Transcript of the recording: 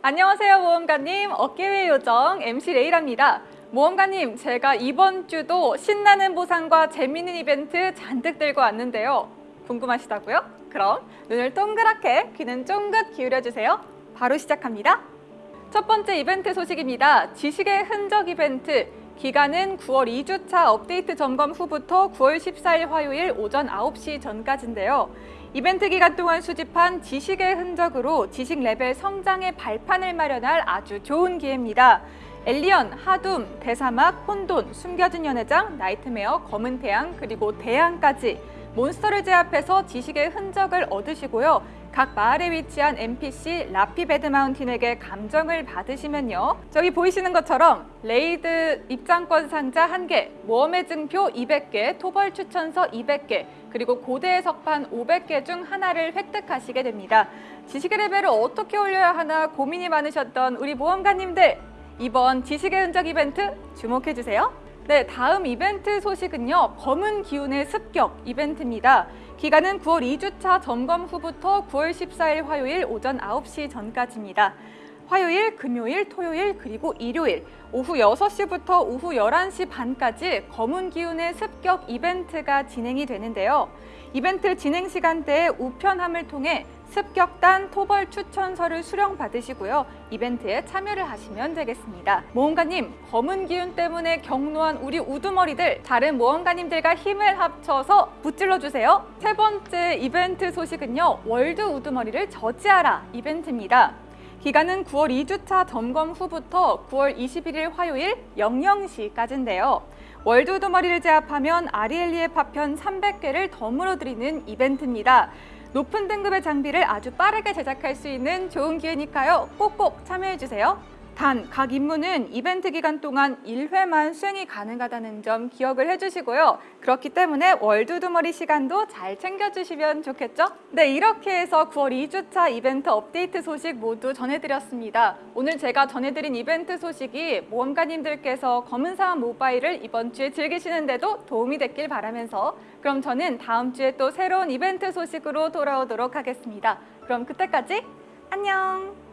안녕하세요 모험가님. 어깨의 요정 MC 레이랍니다. 모험가님 제가 이번 주도 신나는 보상과 재밌는 이벤트 잔뜩 들고 왔는데요. 궁금하시다고요? 그럼 눈을 동그랗게 귀는 쫑긋 기울여주세요. 바로 시작합니다. 첫 번째 이벤트 소식입니다. 지식의 흔적 이벤트 기간은 9월 2주차 업데이트 점검 후부터 9월 14일 화요일 오전 9시 전까지인데요 이벤트 기간 동안 수집한 지식의 흔적으로 지식 레벨 성장의 발판을 마련할 아주 좋은 기회입니다. 엘리언, 하둠, 대사막, 혼돈, 숨겨진 연회장, 나이트메어, 검은 태양, 그리고 대양까지 몬스터를 제압해서 지식의 흔적을 얻으시고요. 각 마을에 위치한 NPC 라피 베드마운틴에게 감정을 받으시면요. 저기 보이시는 것처럼 raid 입장권 상자 1개, 모험의 증표 200개, 토벌 추천서 200개, 그리고 고대의 석판 500개 중 하나를 획득하시게 됩니다. 지식의 레벨을 어떻게 올려야 하나 고민이 많으셨던 우리 모험가님들 이번 지식의 흔적 이벤트 주목해주세요. 네, 다음 이벤트 소식은요. 검은 기운의 습격 이벤트입니다. 기간은 9월 2주차 점검 후부터 9월 14일 화요일 오전 9시 전까지입니다. 화요일, 금요일, 토요일, 그리고 일요일 오후 6시부터 오후 11시 반까지 검은 기운의 습격 이벤트가 진행이 되는데요. 이벤트 진행 시간대에 우편함을 통해 습격단 토벌 추천서를 수령받으시고요. 이벤트에 참여를 하시면 되겠습니다. 모험가님, 검은 기운 때문에 경로한 우리 우두머리들 다른 모험가님들과 힘을 합쳐서 붙질러주세요. 세 번째 이벤트 소식은요. 월드 우두머리를 저지하라 이벤트입니다. 기간은 9월 2주차 점검 후부터 9월 21일 화요일 00시까지인데요. world 우두머리를 제압하면 아리엘리의 파편 300개를 덤으로 드리는 이벤트입니다. 높은 등급의 장비를 아주 빠르게 제작할 수 있는 좋은 기회니까요. 꼭꼭 참여해주세요. 단, 각 임무는 이벤트 기간 동안 1회만 수행이 가능하다는 점 기억을 해주시고요. 그렇기 때문에 world 우두머리 시간도 잘 챙겨주시면 좋겠죠? 네, 이렇게 해서 9월 2주차 이벤트 업데이트 소식 모두 전해드렸습니다. 오늘 제가 전해드린 이벤트 소식이 모험가님들께서 검은사막 모바일을 이번 주에 즐기시는데도 도움이 됐길 바라면서 그럼 저는 다음 주에 또 새로운 이벤트 소식으로 돌아오도록 하겠습니다. 그럼 그때까지 안녕!